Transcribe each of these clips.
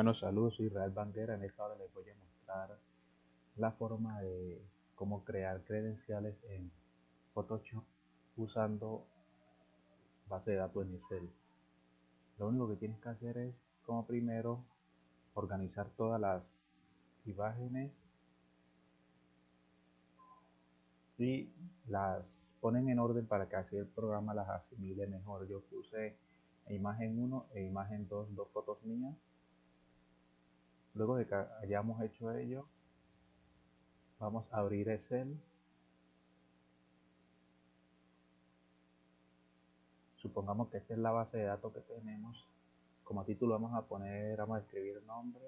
Bueno, saludos, soy Israel Banguera. En esta hora les voy a mostrar la forma de cómo crear credenciales en Photoshop usando base de datos en Excel. Lo único que tienes que hacer es, como primero, organizar todas las imágenes y las ponen en orden para que así el programa las asimile mejor. Yo puse imagen 1 e imagen 2, dos fotos mías Luego de que hayamos hecho ello, vamos a abrir Excel. Supongamos que esta es la base de datos que tenemos. Como título vamos a poner, vamos a escribir nombre.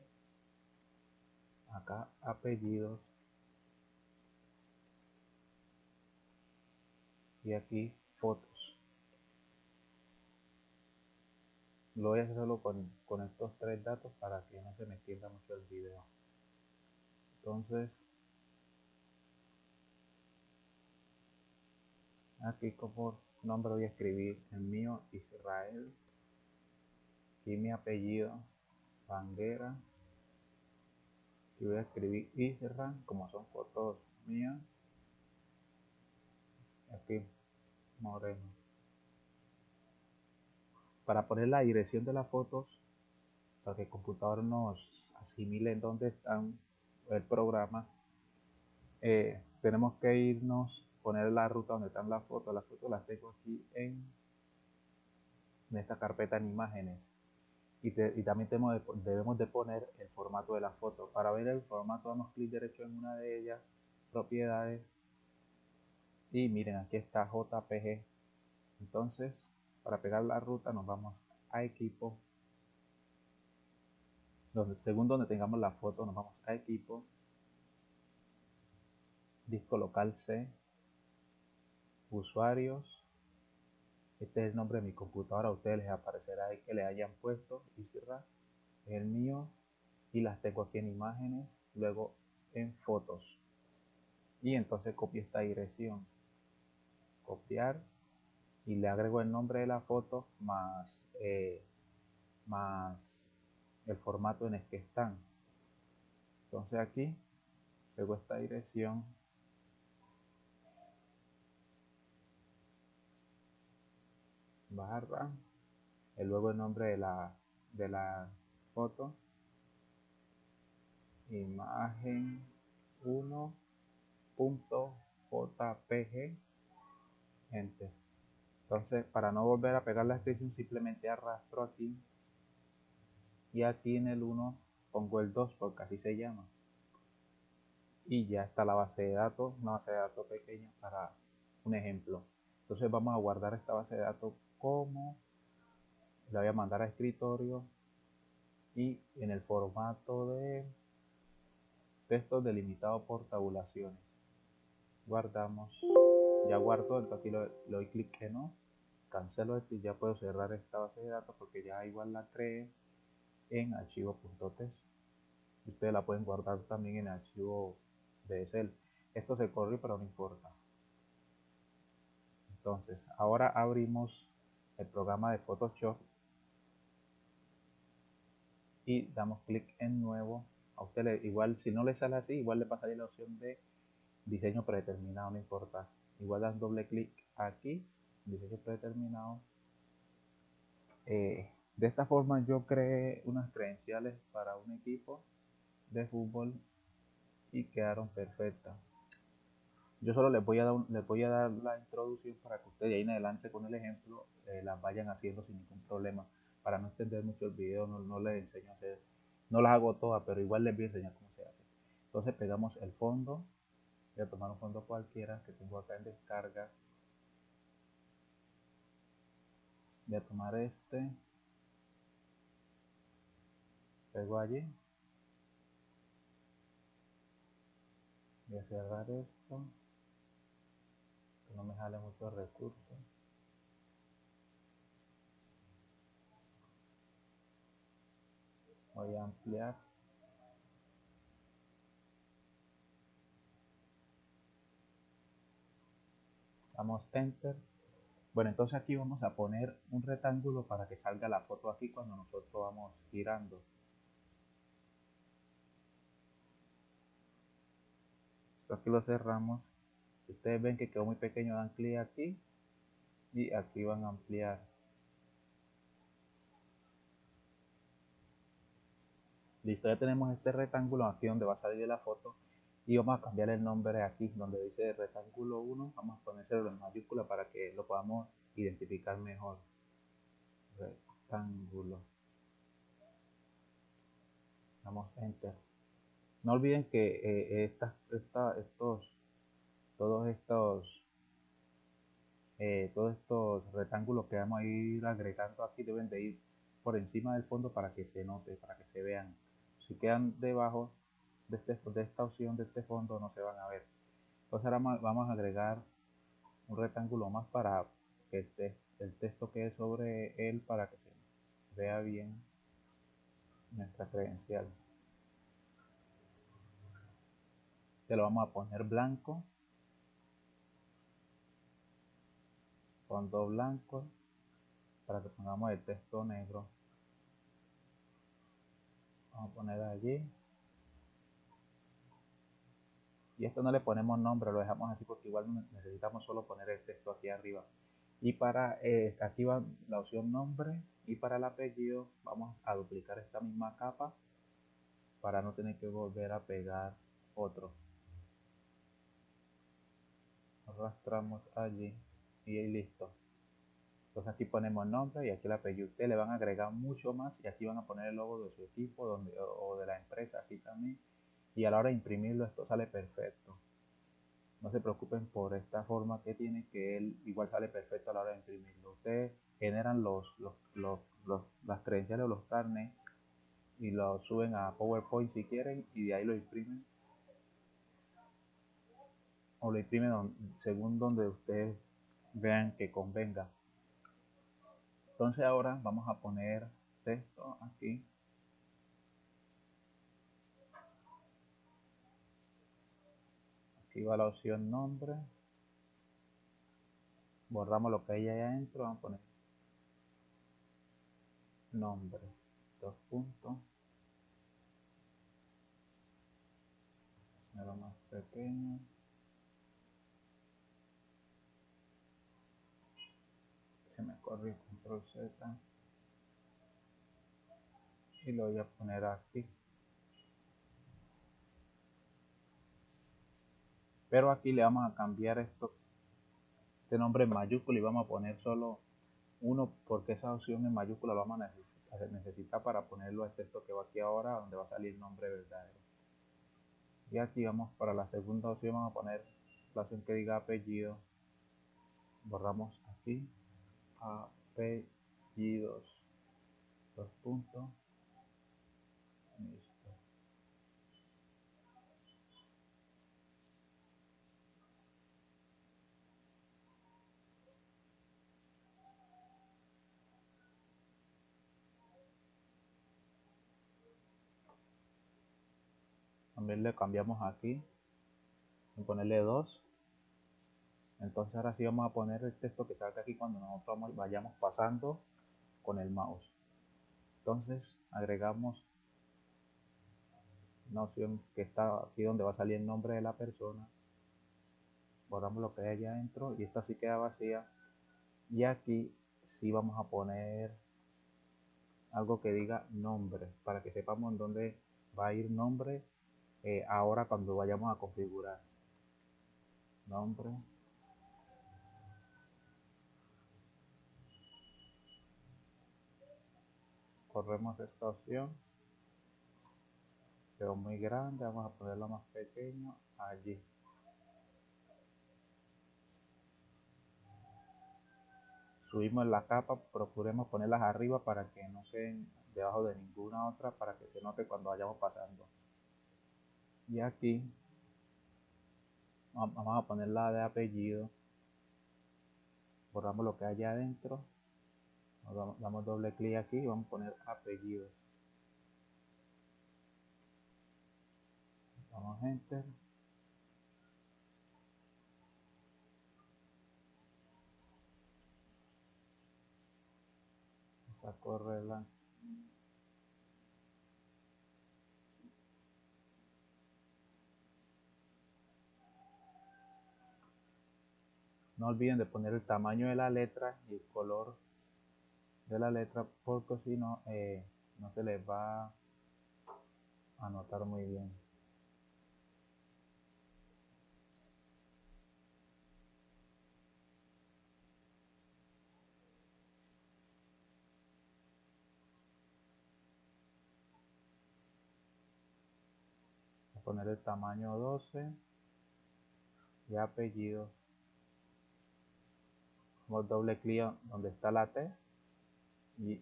Acá apellidos. Y aquí fotos. Lo voy a hacer solo con, estos tres datos para que no se me pierda mucho el video. Entonces aquí como nombre voy a escribir el mío Israel y mi apellido Banguera y voy a escribir Israel como son fotos mías aquí Moreno para poner la dirección de las fotos, para que el computador nos asimile en dónde están el programa, eh, tenemos que irnos, poner la ruta donde están las fotos. Las fotos las tengo aquí en, en esta carpeta en imágenes. Y, también tenemos debemos de poner el formato de la foto. Para ver el formato damos clic derecho en una de ellas, propiedades. Y miren, aquí está JPG. Entonces, para pegar la ruta nos vamos a equipo. Según donde tengamos la foto nos vamos a equipo. Disco local C. Usuarios. Este es el nombre de mi computadora. A ustedes les aparecerá ahí que le hayan puesto. Es el mío. Y las tengo aquí en imágenes. Luego en fotos. Y entonces copio esta dirección. Copiar y le agrego el nombre de la foto más, eh, más el formato en el que están. Entonces aquí pego esta dirección. Barra. Y luego el nombre de la de la foto. Imagen 1.jpg enter entonces, para no volver a pegar la extensión, simplemente arrastro aquí. Y aquí en el 1 pongo el 2 porque así se llama. Y ya está la base de datos, una base de datos pequeña para un ejemplo. Entonces vamos a guardar esta base de datos como la voy a mandar a escritorio y en el formato de texto delimitado por tabulaciones. Guardamos, ya guardo, entonces aquí le doy clic que no cancelo esto y ya puedo cerrar esta base de datos porque ya igual la creé en archivo.txt ustedes la pueden guardar también en archivo de Excel. Esto se corre pero no importa. Entonces ahora abrimos el programa de Photoshop y damos clic en nuevo. A usted igual si no le sale así igual le pasaría la opción de diseño predeterminado no importa. Igual dan doble clic aquí diseño predeterminado. Eh, de esta forma yo creé unas credenciales para un equipo de fútbol y quedaron perfectas. Yo solo les voy a dar, les voy a dar la introducción para que ustedes de ahí en adelante con el ejemplo eh, las vayan haciendo sin ningún problema. Para no extender mucho el video, no, no les enseño a hacer, no las hago todas, pero igual les voy a enseñar cómo se hace. Entonces pegamos el fondo, voy a tomar un fondo cualquiera que tengo acá en descarga voy a tomar este. Pego allí. Voy a cerrar esto. Que no me jale muchos recursos voy a ampliar. Damos enter bueno, entonces aquí vamos a poner un rectángulo para que salga la foto aquí cuando nosotros vamos girando. Esto aquí lo cerramos. Ustedes ven que quedó muy pequeño, dan clic aquí y aquí van a ampliar. Listo, ya tenemos este rectángulo aquí donde va a salir la foto y vamos a cambiar el nombre aquí donde dice rectángulo 1 vamos a ponérselo en mayúscula para que lo podamos identificar mejor. Rectángulo. Damos enter. No olviden que eh, esta, estos todos estos eh, todos estos rectángulos que vamos a ir agregando aquí deben de ir por encima del fondo para que se note para que se vean. Si quedan debajo de, este, de esta opción de este fondo no se van a ver. Entonces ahora vamos a agregar un rectángulo más para que este, el texto quede sobre él para que se vea bien nuestra credencial. Se lo vamos a poner blanco fondo blanco para que pongamos el texto negro. Vamos a poner allí y esto no le ponemos nombre, lo dejamos así porque igual necesitamos solo poner el texto aquí arriba. Y para eh, la opción nombre y para el apellido vamos a duplicar esta misma capa para no tener que volver a pegar otro. Arrastramos allí y listo. Entonces aquí ponemos nombre y aquí el apellido. Ustedes le van a agregar mucho más y aquí van a poner el logo de su equipo donde, o de la empresa así también y a la hora de imprimirlo esto sale perfecto. No se preocupen por esta forma que tiene que él igual sale perfecto a la hora de imprimirlo. Ustedes generan los, los, las credenciales o los carnes y lo suben a PowerPoint si quieren y de ahí lo imprimen. O lo imprimen según donde ustedes vean que convenga. Entonces ahora vamos a poner texto aquí aquí va la opción nombre. Borramos lo que hay ahí adentro vamos a poner nombre dos puntos. Lo más pequeño. Se me corrió control z. Y lo voy a poner aquí pero aquí le vamos a cambiar esto este nombre en mayúscula y vamos a poner solo uno porque esa opción en mayúscula lo vamos a necesitar para ponerlo a texto que va aquí ahora donde va a salir nombre verdadero. Y aquí vamos para la segunda opción vamos a poner la opción que diga apellido. Borramos aquí. Apellidos. Dos puntos también le cambiamos aquí y ponerle 2 entonces ahora sí vamos a poner el texto que salga aquí cuando nosotros vayamos pasando con el mouse. Entonces agregamos una opción que está aquí donde va a salir el nombre de la persona. Borramos lo que hay allá adentro y esta sí queda vacía. Y aquí sí vamos a poner algo que diga nombre para que sepamos en dónde va a ir nombre eh, ahora cuando vayamos a configurar nombre. Corremos esta opción. Quedó muy grande vamos a ponerlo más pequeño allí. Subimos la capa procuremos ponerlas arriba para que no queden debajo de ninguna otra para que se note cuando vayamos pasando y aquí vamos a poner la de apellido. Borramos lo que hay adentro. Damos doble clic aquí y vamos a poner apellido. Damos enter. Correr no olviden de poner el tamaño de la letra y el color de la letra porque si no eh, no se les va a notar muy bien. Poner el tamaño 12 y apellido Doble clic donde está la T y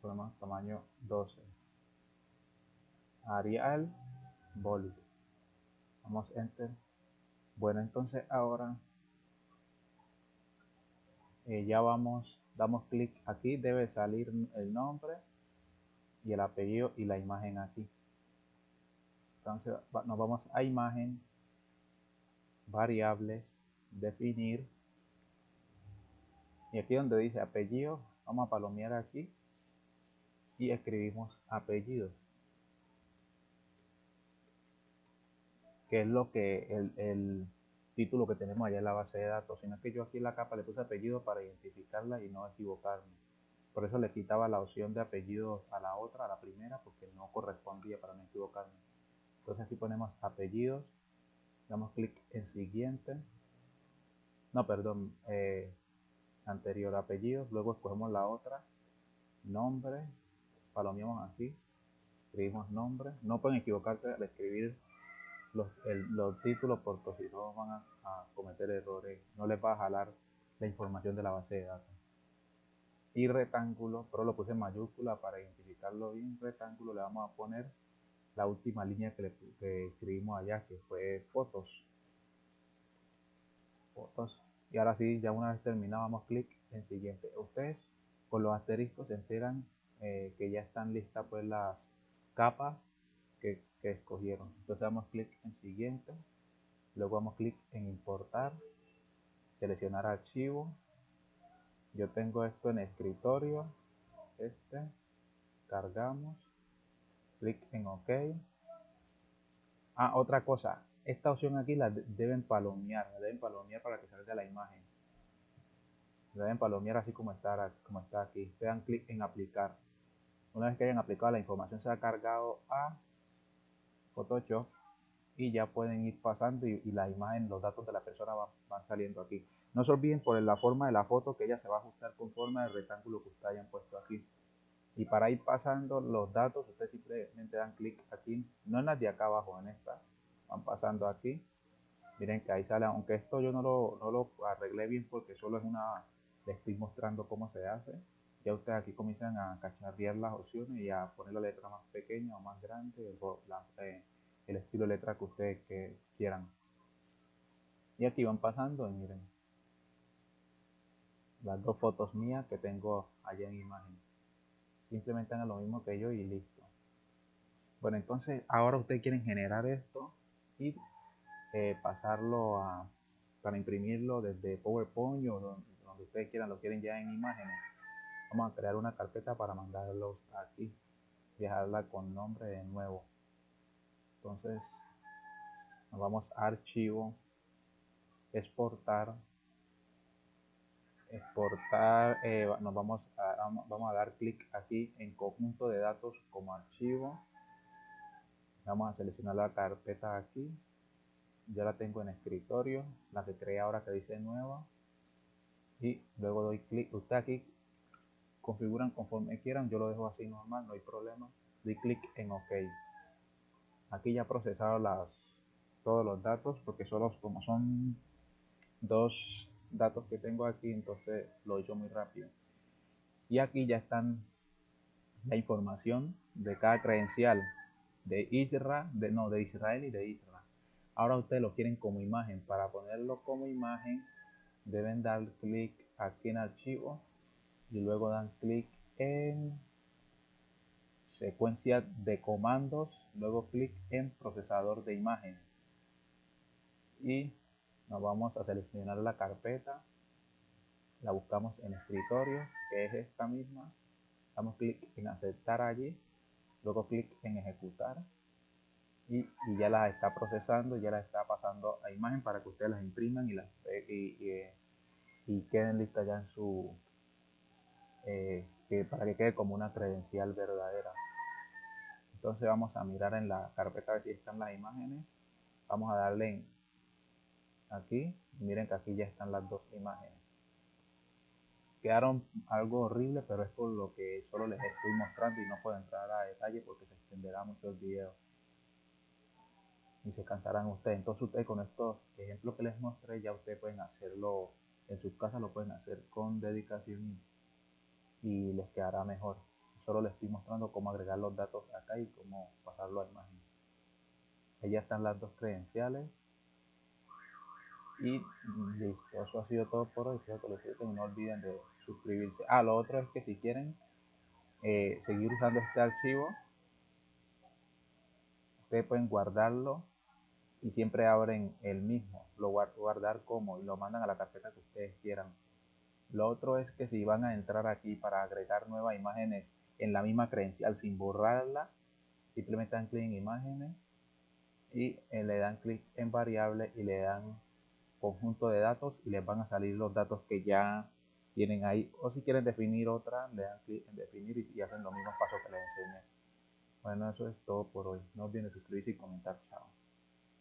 ponemos tamaño 12 Arial Bold Vamos Enter. Bueno entonces ahora eh, ya vamos damos clic aquí debe salir el nombre y el apellido y la imagen aquí. Entonces nos vamos a imagen, variables, definir. Y aquí donde dice apellido, vamos a palomear aquí y escribimos apellidos. Que es lo que el, el título que tenemos allá en la base de datos, sino que yo aquí en la capa le puse apellido para identificarla y no equivocarme. Por eso le quitaba la opción de apellidos a la otra, a la primera, porque no correspondía para no equivocarme. Entonces aquí ponemos apellidos, damos clic en siguiente, no, perdón, eh, anterior apellidos, luego escogemos la otra, nombre, palomeamos aquí, escribimos nombre, no pueden equivocarse al escribir los, los títulos porque si no van a, a, cometer errores, no les va a jalar la información de la base de datos. Y rectángulo, pero lo puse en mayúscula para identificarlo bien, rectángulo le vamos a poner la última línea que, le, escribimos allá, que fue fotos. Fotos. Y ahora sí, ya una vez terminado, damos clic en siguiente. Ustedes con los asteriscos se enteran eh, que ya están listas pues las capas que, que escogieron. Entonces damos clic en siguiente. Luego damos clic en importar. Seleccionar archivo. Yo tengo esto en escritorio. Este. Cargamos clic en OK. Ah, otra cosa, esta opción aquí la deben palomear, la deben palomear para que salga la imagen. La deben palomear así como está, como está aquí. Se dan clic en aplicar. Una vez que hayan aplicado la información se ha cargado a Photoshop y ya pueden ir pasando y, la imagen, los datos de la persona van, van, saliendo aquí. No se olviden por la forma de la foto que ella se va a ajustar conforme al rectángulo que ustedes hayan puesto aquí. Y para ir pasando los datos, ustedes simplemente dan clic aquí, no en las de acá abajo, en esta, van pasando aquí. Miren que ahí sale, aunque esto yo no lo, no lo arreglé bien porque solo es una, les estoy mostrando cómo se hace. Ya ustedes aquí comienzan a cacharrear las opciones y a poner la letra más pequeña o más grande, eh, el estilo de letra que ustedes que quieran. Y aquí van pasando y miren las dos fotos mías que tengo allá en imagen simplemente hagan lo mismo que yo y listo. Bueno, entonces ahora ustedes quieren generar esto y eh, pasarlo a, para imprimirlo desde PowerPoint o donde, ustedes quieran, lo quieren ya en imágenes. Vamos a crear una carpeta para mandarlos aquí dejarla con nombre de nuevo. Entonces, nos vamos a archivo, exportar, exportar, eh, nos vamos a, vamos a dar clic aquí en conjunto de datos como archivo. Vamos a seleccionar la carpeta aquí. Ya la tengo en escritorio, la que creé ahora que dice nueva. Y luego doy clic. Usted aquí configuran conforme quieran. Yo lo dejo así normal, no hay problema. Doy clic en OK. Aquí ya procesado las, todos los datos porque solo como son dos datos que tengo aquí, entonces lo he hecho muy rápido. Y aquí ya están la información de cada credencial de Israel, de, no, de Israel y de Israel. Ahora ustedes lo quieren como imagen. Para ponerlo como imagen, deben dar clic aquí en archivo y luego dan clic en secuencia de comandos, luego clic en procesador de imágenes y nos vamos a seleccionar la carpeta la buscamos en escritorio que es esta misma damos clic en aceptar allí luego clic en ejecutar y, ya la está procesando ya la está pasando a imagen para que ustedes las impriman y, las, y, y queden listas ya en su eh, que para que quede como una credencial verdadera. Entonces vamos a mirar en la carpeta a si están las imágenes. Vamos a darle en aquí. Miren que aquí ya están las dos imágenes quedaron algo horrible pero es por lo que solo les estoy mostrando y no puedo entrar a detalle porque se extenderá mucho el video. Y se cansarán ustedes. Entonces ustedes con estos ejemplos que les mostré ya ustedes pueden hacerlo en sus casas lo pueden hacer con dedicación y les quedará mejor. Solo les estoy mostrando cómo agregar los datos acá y cómo pasarlo a imagen ya están las dos credenciales y listo, eso ha sido todo por hoy. Y no olviden de suscribirse. Ah, lo otro es que si quieren eh, seguir usando este archivo, ustedes pueden guardarlo y siempre abren el mismo. Lo guardar como y lo mandan a la carpeta que ustedes quieran. Lo otro es que si van a entrar aquí para agregar nuevas imágenes en la misma credencial sin borrarla, simplemente dan clic en imágenes y eh, le dan clic en variable y le dan conjunto de datos y les van a salir los datos que ya tienen ahí. O si quieren definir otra le dan clic en definir y, hacen los mismos pasos que les enseñé. Bueno eso es todo por hoy. No olviden suscribirse y comentar. Chao